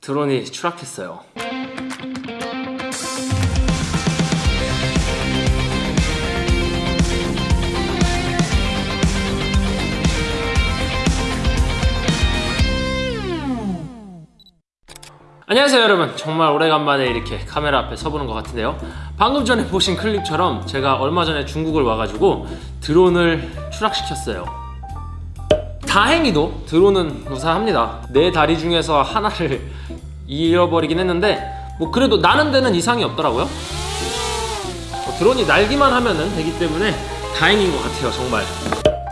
네. 드론이 추락했어요. 안녕하세요 여러분 정말 오래간만에 이렇게 카메라 앞에 서보는 것 같은데요 방금 전에 보신 클립처럼 제가 얼마 전에 중국을 와가지고 드론을 추락시켰어요 다행히도 드론은 무사합니다. 네 다리 중에서 하나를 잃어버리긴 했는데 뭐 그래도 나는 데는 이상이 없더라고요. 뭐 드론이 날기만 하면 되기 때문에 다행인 것 같아요 정말.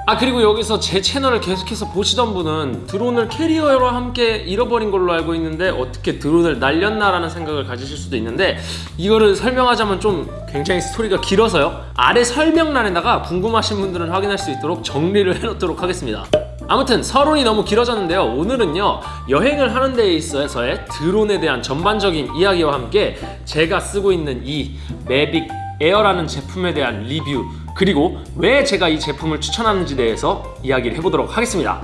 아 그리고 여기서 제 채널을 계속해서 보시던 분은 드론을 캐리어와 함께 잃어버린 걸로 알고 있는데 어떻게 드론을 날렸나라는 생각을 가지실 수도 있는데 이거를 설명하자면 좀 굉장히 스토리가 길어서요. 아래 설명란에다가 궁금하신 분들은 확인할 수 있도록 정리를 해놓도록 하겠습니다 아무튼 서론이 너무 길어졌는데요. 오늘은요 여행을 하는 데에 있어서의 드론에 대한 전반적인 이야기와 함께 제가 쓰고 있는 이 매빅 에어라는 제품에 대한 리뷰 그리고 왜 제가 이 제품을 추천하는지 대해서 이야기를 해보도록 하겠습니다.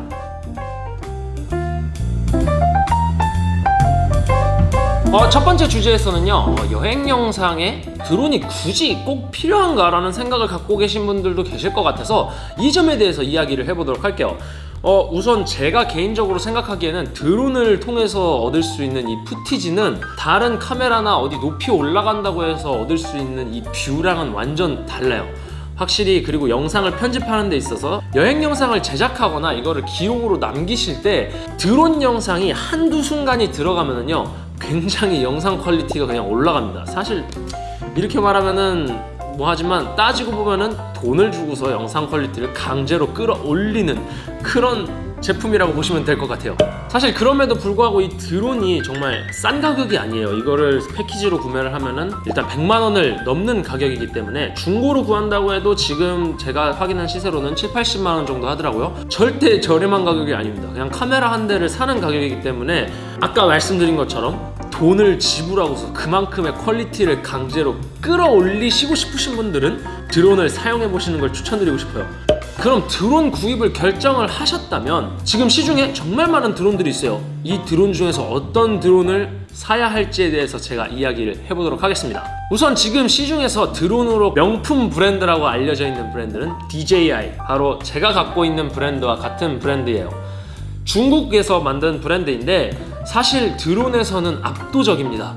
어, 첫 번째 주제에서는요 어, 여행 영상에 드론이 굳이 꼭 필요한가 라는 생각을 갖고 계신 분들도 계실 것 같아서 이 점에 대해서 이야기를 해보도록 할게요 어, 우선 제가 개인적으로 생각하기에는 드론을 통해서 얻을 수 있는 이 footage는 다른 카메라나 어디 높이 올라간다고 해서 얻을 수 있는 이 view랑은 완전 달라요. 확실히 그리고 영상을 편집하는 데 있어서 여행 영상을 제작하거나 이거를 기록으로 남기실 때 드론 영상이 한두 순간이 들어가면은요 굉장히 영상 quality가 그냥 올라갑니다. 사실 이렇게 말하면은 뭐 하지만 따지고 보면은 돈을 주고서 영상 quality를 강제로 끌어올리는 그런 제품이라고 보시면 될 것 같아요. 사실 그럼에도 불구하고 이 드론이 정말 싼 가격이 아니에요. 이거를 패키지로 구매를 하면은 일단 100만원을 넘는 가격이기 때문에 중고로 구한다고 해도 지금 제가 확인한 시세로는 7, 80만원 정도 하더라고요. 절대 저렴한 가격이 아닙니다. 그냥 카메라 한 대를 사는 가격이기 때문에 아까 말씀드린 것처럼 돈을 지불하고서 그만큼의 quality를 강제로 끌어올리시고 싶으신 분들은 드론을 사용해 보시는 걸 추천드리고 싶어요. 그럼 드론 구입을 결정을 하셨다면 지금 시중에 정말 많은 드론들이 있어요. 이 드론 중에서 어떤 드론을 사야 할지에 대해서 제가 이야기를 해보도록 하겠습니다. 우선 지금 시중에서 드론으로 명품 브랜드라고 알려져 있는 브랜드는 DJI 바로 제가 갖고 있는 브랜드와 같은 브랜드예요. 중국에서 만든 브랜드인데 사실 드론에서는 압도적입니다.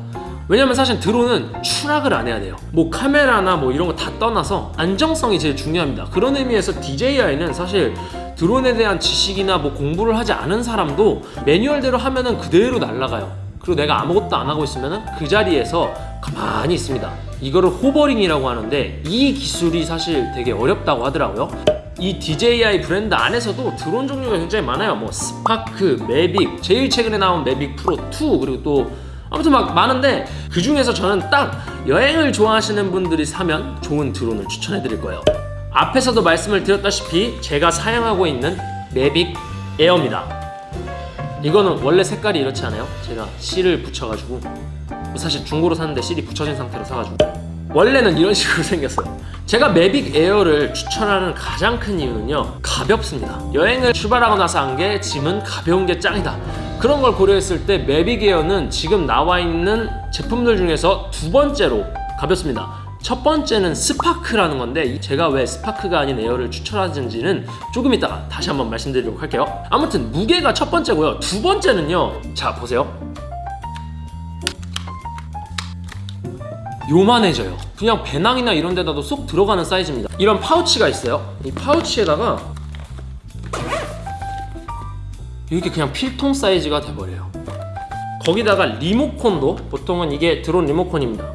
왜냐면 사실 드론은 추락을 안 해야 돼요. 뭐 카메라나 뭐 이런 거 다 떠나서 안정성이 제일 중요합니다. 그런 의미에서 DJI는 사실 드론에 대한 지식이나 뭐 공부를 하지 않은 사람도 매뉴얼대로 하면은 그대로 날아가요. 그리고 내가 아무것도 안 하고 있으면은 그 자리에서 가만히 있습니다. 이거를 호버링이라고 하는데 이 기술이 사실 되게 어렵다고 하더라고요 이 DJI 브랜드 안에서도 드론 종류가 굉장히 많아요. 뭐 스파크, 매빅, 제일 최근에 나온 매빅 프로 2 그리고 또 아무튼 막 많은데 그 중에서 저는 딱 여행을 좋아하시는 분들이 사면 좋은 드론을 추천해 드릴 거예요. 앞에서도 말씀을 드렸다시피 제가 사용하고 있는 매빅 에어입니다. 이거는 원래 색깔이 이렇지 않아요? 제가 실을 붙여가지고 사실 중고로 샀는데 실이 붙여진 상태로 사가지고. 원래는 이런 식으로 생겼어요 제가 매빅 에어를 추천하는 가장 큰 이유는요 가볍습니다. 여행을 출발하고 나서 한 게 짐은 가벼운 게 짱이다. 그런 걸 고려했을 때 매빅 에어는 지금 나와 있는 제품들 중에서 두 번째로 가볍습니다. 첫 번째는 스파크라는 건데 제가 왜 스파크가 아닌 에어를 추천하는지는 조금 이따가 다시 한번 말씀드리도록 할게요. 아무튼 무게가 첫 번째고요. 두 번째는요 자 보세요 요만해져요. 그냥 배낭이나 이런 데다도 쏙 들어가는 사이즈입니다. 이런 파우치가 있어요. 이 파우치에다가 이렇게 그냥 필통 사이즈가 돼버려요. 거기다가 리모컨도 보통은 이게 드론 리모컨입니다.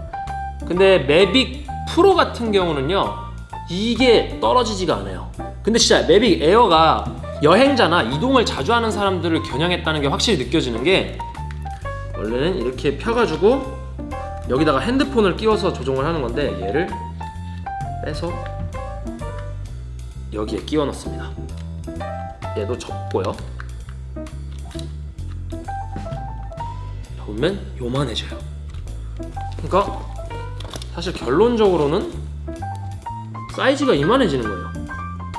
근데 매빅 프로 같은 경우는요 이게 떨어지지가 않아요. 근데 진짜 매빅 에어가 여행자나 이동을 자주 하는 사람들을 겨냥했다는 게 확실히 느껴지는 게 원래는 이렇게 펴가지고 여기다가 핸드폰을 끼워서 조종을 하는 건데 얘를 빼서 여기에 끼워 넣습니다. 얘도 접고요. 보면 요만해져요. 그러니까 사실 결론적으로는 사이즈가 이만해지는 거예요.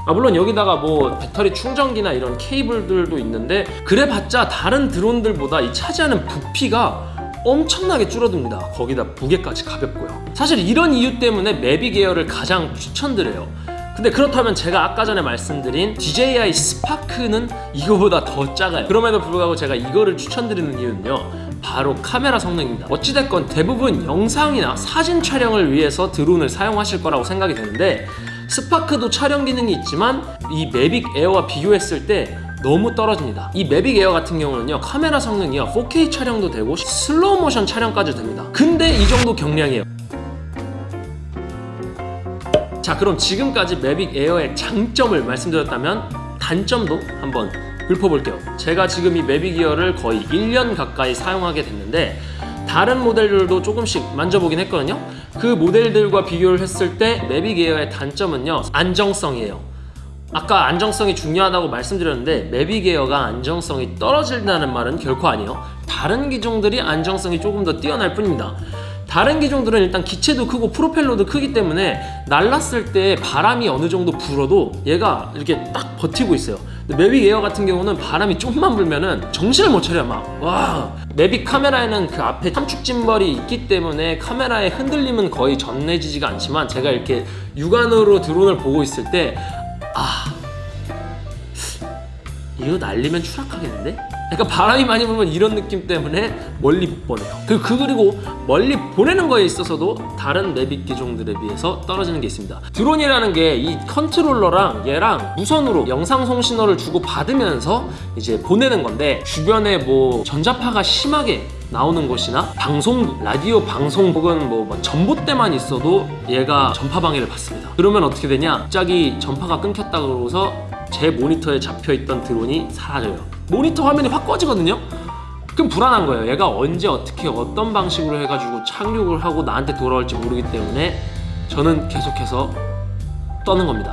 아 물론 여기다가 뭐 배터리 충전기나 이런 케이블들도 있는데 그래봤자 다른 드론들보다 이 차지하는 부피가 엄청나게 줄어듭니다. 거기다 무게까지 가볍고요. 사실 이런 이유 때문에 매비 계열을 가장 추천드려요. 근데 그렇다면 제가 아까 전에 말씀드린 DJI 스파크는 이거보다 더 작아요. 그럼에도 불구하고 제가 이거를 추천드리는 이유는요. 바로 카메라 성능입니다. 어찌됐건 대부분 영상이나 사진 촬영을 위해서 드론을 사용하실 거라고 생각이 되는데 스파크도 촬영 기능이 있지만 이 매빅 에어와 비교했을 때 너무 떨어집니다. 이 Mavic Air 같은 경우는요 카메라 성능이요 4K 촬영도 되고 슬로우 모션 촬영까지 됩니다. 근데 이 정도 경량이에요. 자 그럼 지금까지 Mavic Air의 장점을 말씀드렸다면 단점도 한번 읊어볼게요 제가 지금 이 Mavic Air를 거의 1년 가까이 사용하게 됐는데 다른 모델들도 조금씩 만져보긴 했거든요 그 모델들과 비교를 했을 때 Mavic Air의 단점은요 안정성이에요 아까 안정성이 중요하다고 말씀드렸는데 Mavic Air가 안정성이 떨어진다는 말은 결코 아니에요. 다른 기종들이 안정성이 조금 더 뛰어날 뿐입니다. 다른 기종들은 일단 기체도 크고 프로펠러도 크기 때문에 날랐을 때 바람이 어느 정도 불어도 얘가 이렇게 딱 버티고 있어요. 근데 Mavic Air 같은 경우는 바람이 좀만 불면은 정신을 못 차려 막 와. Mavic 카메라에는 그 앞에 3축 gimbal이 있기 때문에 카메라의 흔들림은 거의 전해지지가 않지만 제가 이렇게 육안으로 드론을 보고 있을 때 아 이거 날리면 추락하겠는데? 약간 바람이 많이 불면 이런 느낌 때문에 멀리 못 보내요. 그, 그 그리고 멀리 보내는 거에 있어서도 다른 Mavic 기종들에 비해서 떨어지는 게 있습니다. 드론이라는 게 이 컨트롤러랑 얘랑 무선으로 영상 송 신호를 주고 받으면서 이제 보내는 건데 주변에 뭐 전자파가 심하게 나오는 곳이나 방송 라디오 방송 혹은 뭐, 뭐 전봇대만 있어도 얘가 전파 방해를 받습니다. 그러면 어떻게 되냐? 갑자기 전파가 끊겼다 그러고서 제 모니터에 잡혀있던 드론이 사라져요. 모니터 화면이 확 꺼지거든요. 그럼 불안한 거예요. 얘가 언제 어떻게 어떤 방식으로 해가지고 착륙을 하고 나한테 돌아올지 모르기 때문에 저는 계속해서 떠는 겁니다.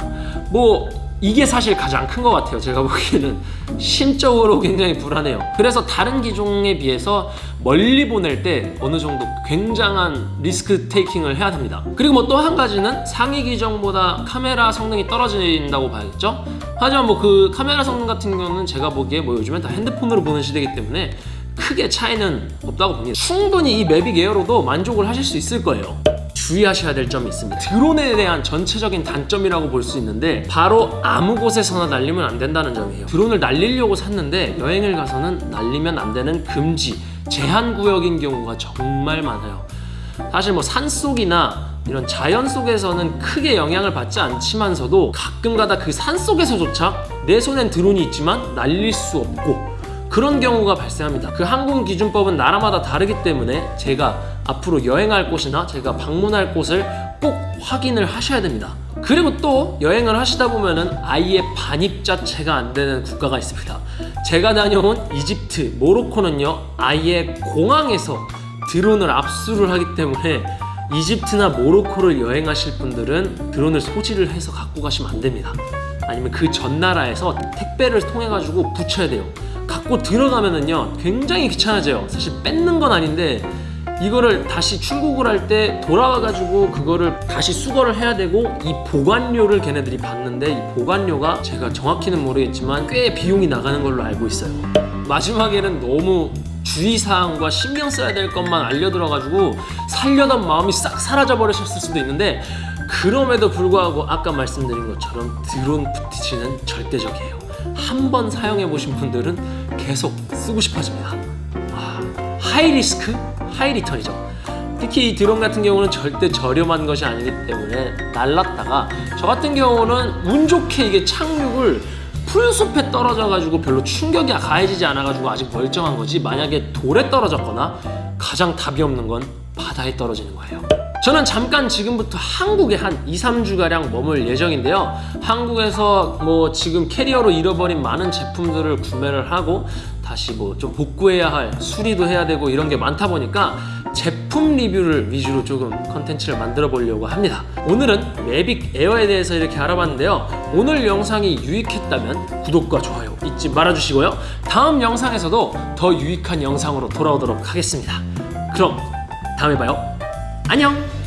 뭐 이게 사실 가장 큰 것 같아요. 제가 보기에는 심적으로 굉장히 불안해요. 그래서 다른 기종에 비해서 멀리 보낼 때 어느 정도 굉장한 리스크 테이킹을 해야 됩니다. 그리고 뭐 또 한 가지는 상위 기종보다 카메라 성능이 떨어진다고 봐야겠죠? 하지만 뭐 그 카메라 성능 같은 경우는 제가 보기에 뭐 요즘엔 다 핸드폰으로 보는 시대이기 때문에 크게 차이는 없다고 봅니다. 충분히 이 매빅 에어로도 만족을 하실 수 있을 거예요. 주의하셔야 될 점이 있습니다. 드론에 대한 전체적인 단점이라고 볼 수 있는데 바로 아무 곳에서나 날리면 안 된다는 점이에요. 드론을 날리려고 샀는데 여행을 가서는 날리면 안 되는 금지, 제한 구역인 경우가 정말 많아요. 사실 뭐 산속이나 이런 자연 속에서는 크게 영향을 받지 않지만서도 가끔가다 그 산 속에서조차 내 손엔 드론이 있지만 날릴 수 없고 그런 경우가 발생합니다. 그 항공 기준법은 나라마다 다르기 때문에 제가 앞으로 여행할 곳이나 제가 방문할 곳을 꼭 확인을 하셔야 됩니다. 그리고 또 여행을 하시다 보면은 아예 반입 자체가 안 되는 국가가 있습니다. 제가 다녀온 이집트, 모로코는요, 아예 공항에서 드론을 압수를 하기 때문에 이집트나 모로코를 여행하실 분들은 드론을 소지를 해서 갖고 가시면 안 됩니다. 아니면 그 전 나라에서 택배를 통해 가지고 붙여야 돼요. 갖고 들어가면은요 굉장히 귀찮아져요. 사실 뺏는 건 아닌데 이거를 다시 출국을 할 때 돌아와 가지고 그거를 다시 수거를 해야 되고 이 보관료를 걔네들이 받는데 이 보관료가 제가 정확히는 모르겠지만 꽤 비용이 나가는 걸로 알고 있어요. 마지막에는 너무 주의사항과 신경 써야 될 것만 알려들어가지고 살려던 마음이 싹 사라져 버리셨을 수도 있는데 그럼에도 불구하고 아까 말씀드린 것처럼 드론 footage는 절대적이에요. 한 번 사용해 보신 분들은 계속 쓰고 싶어집니다. 아, high risk, high return이죠. 특히 이 드론 같은 경우는 절대 저렴한 것이 아니기 때문에 날랐다가 저 같은 경우는 운 좋게 이게 착륙을 풀숲에 떨어져 가지고 별로 충격이 가해지지 않아 가지고 아직 멀쩡한 거지 만약에 돌에 떨어졌거나 가장 답이 없는 건 바다에 떨어지는 거예요. 저는 잠깐 지금부터 한국에 한 2, 3주가량 머물 예정인데요. 한국에서 뭐 지금 캐리어로 잃어버린 많은 제품들을 구매를 하고 다시 뭐 좀 복구해야 할 수리도 해야 되고 이런 게 많다 보니까 제품 리뷰를 위주로 조금 컨텐츠를 만들어 보려고 합니다. 오늘은 Mavic Air에 대해서 이렇게 알아봤는데요. 오늘 영상이 유익했다면 구독과 좋아요 잊지 말아주시고요. 다음 영상에서도 더 유익한 영상으로 돌아오도록 하겠습니다. 그럼 다음에 봐요. 안녕!